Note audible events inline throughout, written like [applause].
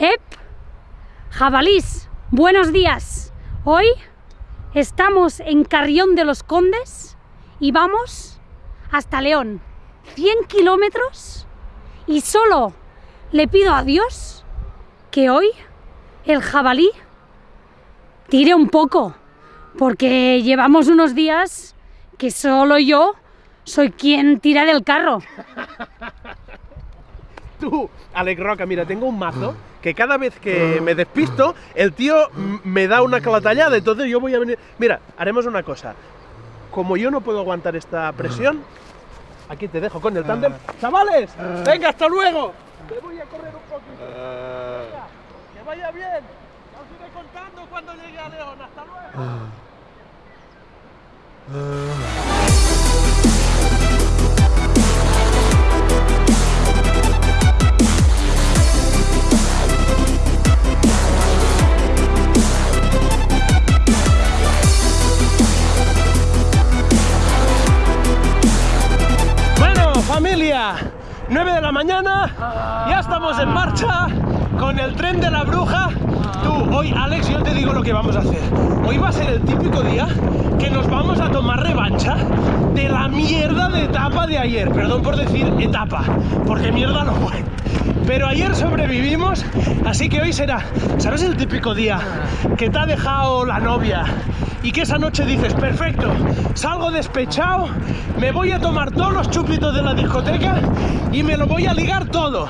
¡Ep! Jabalís, buenos días. Hoy estamos en Carrión de los Condes y vamos hasta León. 100 kilómetros y solo le pido a Dios que hoy el jabalí tire un poco, porque llevamos unos días que solo yo soy quien tira del carro. [laughs] Tú, Alex Roca, mira, tengo un mazo que cada vez que me despisto, el tío me da una clatallada, entonces yo voy a venir... Mira, haremos una cosa. Como yo no puedo aguantar esta presión, aquí te dejo con el tándem. ¡Chavales! ¡Venga, hasta luego! Me voy a correr un poquito. Venga, que vaya bien. Os iré contando cuando llegue a León. ¡Hasta luego! Familia, 9 de la mañana, ya estamos en marcha con el tren de la bruja. Tú, hoy, Alex, yo te digo lo que vamos a hacer. Hoy va a ser el típico día que nos vamos a tomar revancha de la mierda de etapa de ayer. Perdón por decir etapa, porque mierda no fue. Pero ayer sobrevivimos, así que hoy será, ¿sabes el típico día que te ha dejado la novia y que esa noche dices, perfecto, salgo despechado, me voy a tomar todos los chupitos de la discoteca y me lo voy a ligar todo?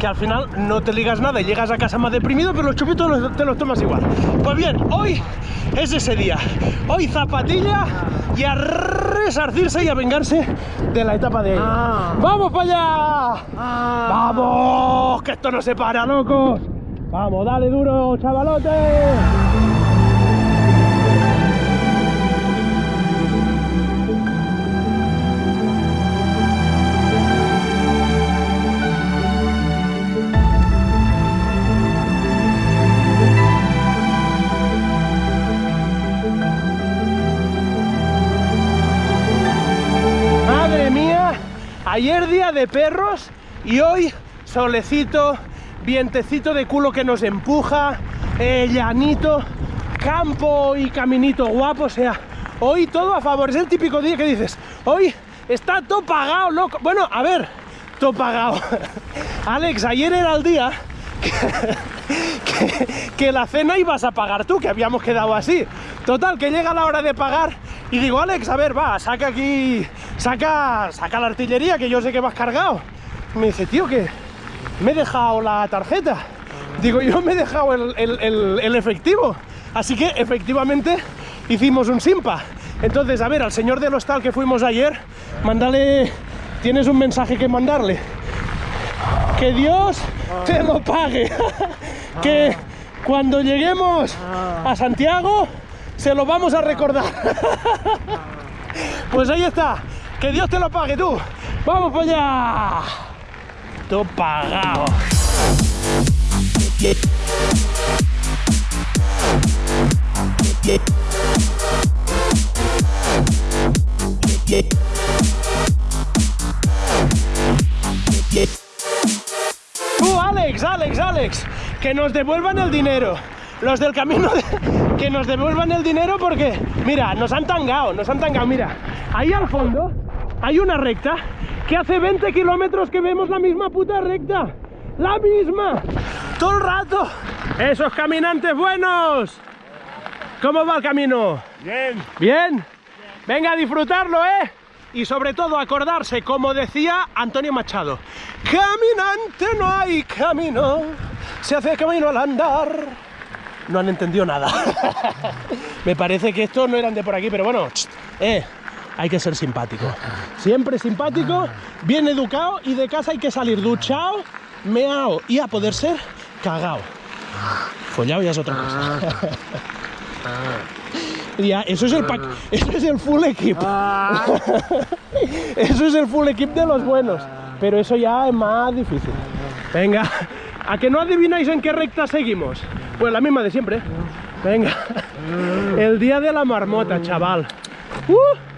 Que al final no te ligas nada y llegas a casa más deprimido, pero los chupitos los- te los tomas igual. Pues bien, hoy es ese día. Hoy zapatilla y a resarcirse y a vengarse de la etapa de ayer. ¡Vamos para allá! ¡Vamos! ¡Que esto no se para, locos! ¡Vamos, dale duro, chavalote! Ayer día de perros y hoy solecito, vientecito de culo que nos empuja, eh, llanito, campo y caminito guapo, o sea, hoy todo a favor, es el típico día que dices, hoy está todo pagado, loco. Bueno, a ver, todo pagado. [laughs] Alex, ayer era el día [laughs] que, que la cena ibas a pagar tú, que habíamos quedado así. Total, que llega la hora de pagar y digo, Alex, a ver, va, saca aquí, saca, saca la artillería, que yo sé que vas cargado. Me dice, tío, que me he dejado la tarjeta. Digo, yo me he dejado el, el- el- efectivo. Así que efectivamente hicimos un simpa. Entonces, a ver, al señor del hostal que fuimos ayer, mándale, tienes un mensaje que mandarle que Dios te lo pague. [laughs] que cuando lleguemos a Santiago se lo vamos a recordar. [laughs] pues ahí está. Que Dios te lo pague tú. Vamos para allá. Todo pagado. Tú, Alex, Alex, Alex, que nos devuelvan el dinero. Los del camino, [laughs] que nos devuelvan el dinero porque, mira, nos han tangado, nos han tangado. Mira, ahí al fondo hay una recta que hace 20 kilómetros que vemos la misma puta recta. La misma. Todo el rato. Esos caminantes buenos. ¿Cómo va el camino? Bien. Bien. Venga a disfrutarlo, ¿eh? Y sobre todo acordarse, como decía Antonio Machado, caminante no hay camino, se hace camino al andar. No han entendido nada. [laughs] Me parece que estos no eran de por aquí, pero bueno, eh, hay que ser simpático. Siempre simpático, bien educado y de casa hay que salir duchado, meao y a poder ser cagao. Follado ya es otra cosa. [laughs] Ya, eso es el pack, eso es el full equip. [laughs] eso es el full equip de los buenos. Pero eso ya es más difícil. Venga, ¿a que no adivináis en qué recta seguimos? Pues la misma de siempre. ¿eh? Venga. [laughs] El día de la marmota, chaval. ¡Uh!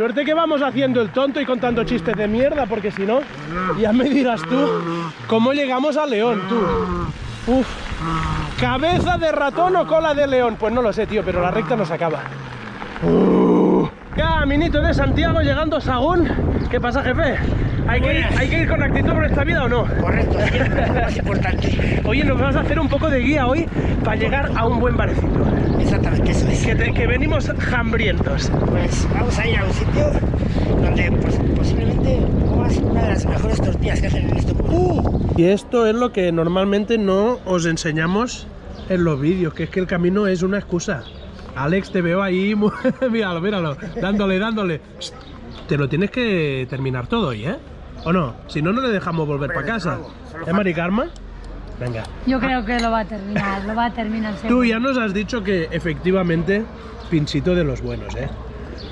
Suerte que vamos haciendo el tonto y contando chistes de mierda, porque si no, ya me dirás tú cómo llegamos a León, tú. Uf. ¿Cabeza de ratón o cola de león? Pues no lo sé, tío, pero la recta no se acaba. Caminito de Santiago llegando a Sagún. ¿Qué pasa, jefe? ¿Hay que, ir. ¿Hay que ir con actitud por esta vida o no? Correcto, siempre es lo más importante. Oye, nos vas a hacer un poco de guía hoy para llegar a un buen barecito. Exactamente, eso es. Que, te- que venimos hambrientos. Pues vamos a ir a un sitio donde pues, posiblemente comas una de las mejores tortillas que hacen en este pueblo. Y esto es lo que normalmente no os enseñamos en los vídeos, que es que el camino es una excusa. Alex, te veo ahí, [laughs] míralo, míralo, dándole, dándole. Te lo tienes que terminar todo hoy, ¿eh? ¿O no? Si no, no le dejamos volver para casa. ¿Eh, Mari Carmen? Venga. Yo creo que lo va a terminar, lo va a terminar Tú seguro. ya nos has dicho que efectivamente pinchito de los buenos, ¿eh?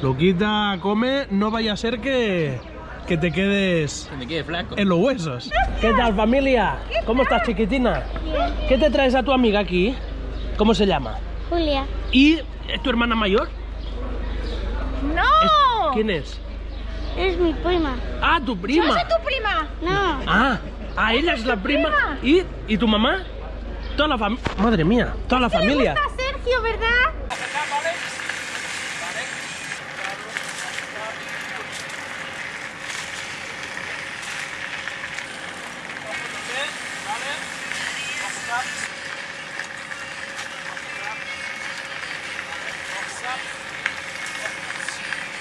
Luquita come, no vaya a ser que, que te quedes Me quede flaco. en los huesos. ¿Qué tal familia? ¿Cómo estás chiquitina? Bien. ¿Qué te traes a tu amiga aquí? ¿Cómo se llama? Julia. ¿Y es tu hermana mayor? ¡No! ¿Quién es? Es mi prima. Ah, tu prima. tu prima? No. Ah, ah, ella es la prima. ¿Y, ¿Y tu mamá? Toda la familia. Madre mía, toda la familia. Sergio, ¿verdad?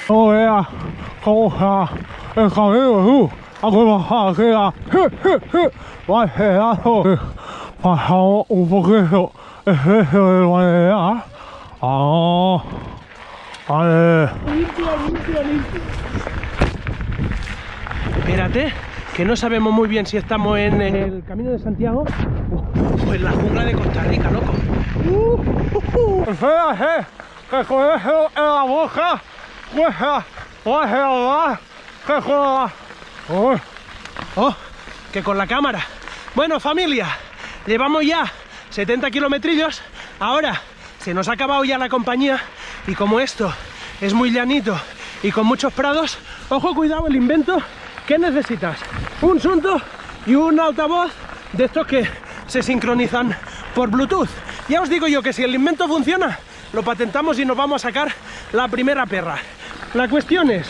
Oh yeah, yeah, el camino tú, a que bajar aquí a, va girando, pasamos un poquito el precio de manera, ah, vale, Espérate, que no sabemos muy bien si estamos en el camino de Santiago o en la jungla de Costa Rica, loco. espérate, que con eso en la boca, cuesta, va a girar, que con la, uy, Oh, que con la cámara. Bueno, familia, llevamos ya 70 kilometrillos. Ahora se nos ha acabado ya la compañía y como esto es muy llanito y con muchos prados, ojo, cuidado el invento. ¿Qué necesitas? Un sunto y un altavoz de estos que se sincronizan por Bluetooth. Ya os digo yo que si el invento funciona, lo patentamos y nos vamos a sacar la primera perra. La cuestión es,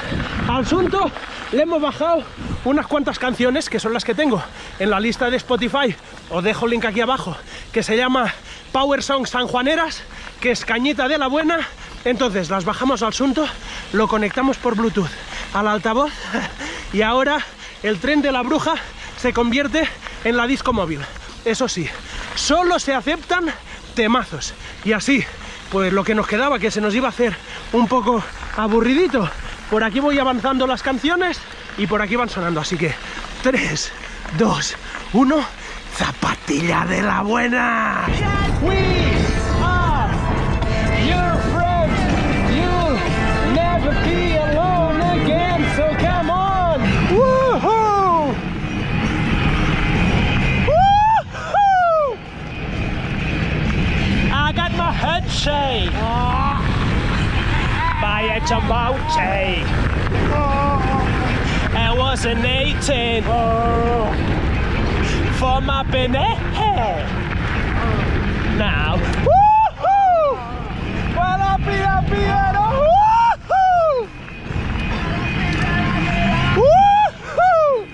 al Sunto le hemos bajado unas cuantas canciones, que son las que tengo en la lista de Spotify, os dejo el link aquí abajo, que se llama Power Song Sanjuaneras, que es cañita de la buena. Entonces las bajamos al Sunto, lo conectamos por Bluetooth al altavoz [laughs] y ahora el tren de la bruja se convierte en la disco móvil. Eso sí, solo se aceptan temazos. Y así, pues lo que nos quedaba, que se nos iba a hacer un poco aburridito. Por aquí voy avanzando las canciones y por aquí van sonando. Así que 3, 2, 1, zapatilla de la buena. A Jamboche. Oh. I was an 18 for my Benet. Oh. Now, woohoo! Well, I'll be happy at a woohoo! Woohoo!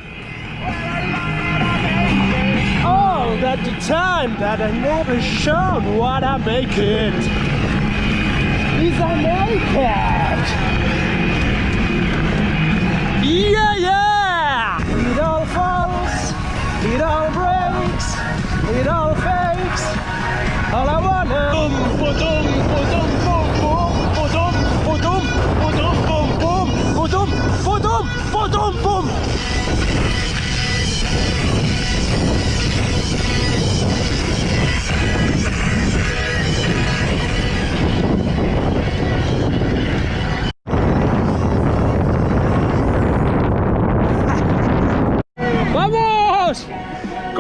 Oh, that the time that I never showed what I make it is I all breaks, it all fakes. All I wanna. Boom, boom, boom, boom, boom, boom, boom, boom, boom, boom, boom, boom, boom, boom, boom, boom, boom, boom, boom.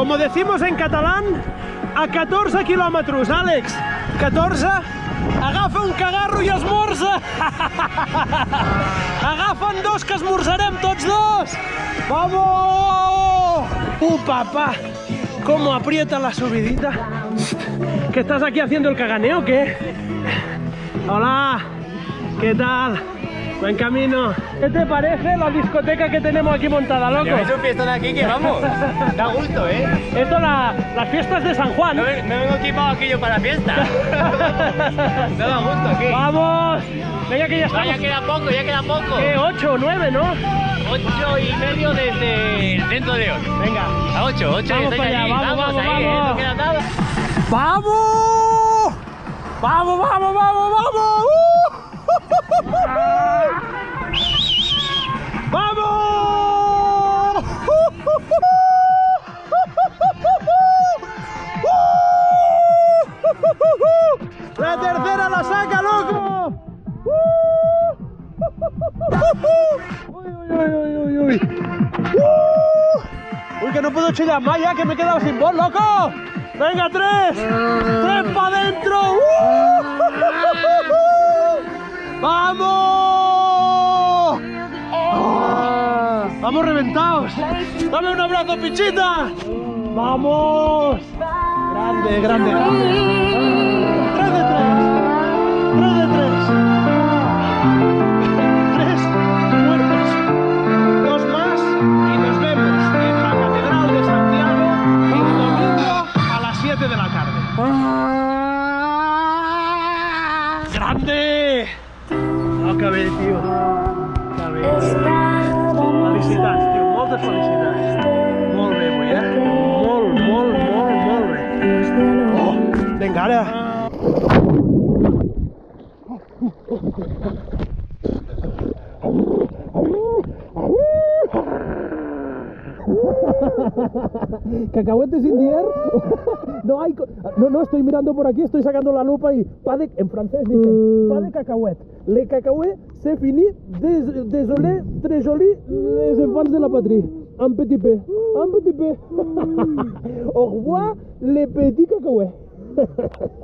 Como decimos en catalán, a 14 kilómetros, Àlex. 14. Agafa un cagarro i esmorza. [laughs] Agafa'n dos que esmorzarem tots dos. Vamos! Uh, papà! cómo aprieta la subidita. ¿Que estás aquí haciendo el caganeo qué? Hola, ¿qué tal? Buen camino. ¿Qué te parece la discoteca que tenemos aquí montada, loco? Lleváis un fiestón aquí que vamos. [laughs] Da gusto, ¿eh? Esto la- las fiestas de San Juan. No, me- no vengo equipado aquí yo para la fiesta. No [laughs] da gusto aquí. ¡Vamos! Venga que ya Va, ya estamos. queda poco, ya queda poco. ¿Qué? ¿Ocho o nueve, no? Ocho y medio desde el centro de León. Venga. A ocho, ocho Vamos para allá, allí. vamos, vamos, ahí, ¿eh? vamos. No queda nada. ¡Vamos! ¡Vamos, vamos, vamos, vamos! [laughs] ¡Vamos! ¡La tercera la saca, loco! ¡Uy, uy, uy, uy, uy! ¡Uh! ¡Uy, que no puedo chillar más ya, que me he quedado sin voz, loco! ¡Venga, tres! ¡Tres para adentro! [laughs] ¡Vamos! ¡Ah! ¡Vamos reventados! ¡Dame un abrazo, pichita! ¡Vamos! Grande, grande, grande. ¡Tres de tres! ¡Tres de tres! Tres muertos. Dos más y nos vemos en la Catedral de Santiago el domingo a las 7 de la tarde. ¡Grande! No acabé, tío. Acabé. Felicitats, tio. Moltes felicitats. Molt bé, avui, eh? Molt, molt, molt, molt bé. Oh, vinga, ara. ¿Cacahuetes sin dier? No hay. No, no, estoy mirando por aquí, estoy sacando la lupa y. Pas de, en francés dicen. Pas de cacahuètes. Les cacahuètes, c'est fini. Dés- désolé, très joli. Les enfants de la patrie. Un petit peu. Un petit peu. [laughs] Au revoir, les petits cacahuètes. [laughs]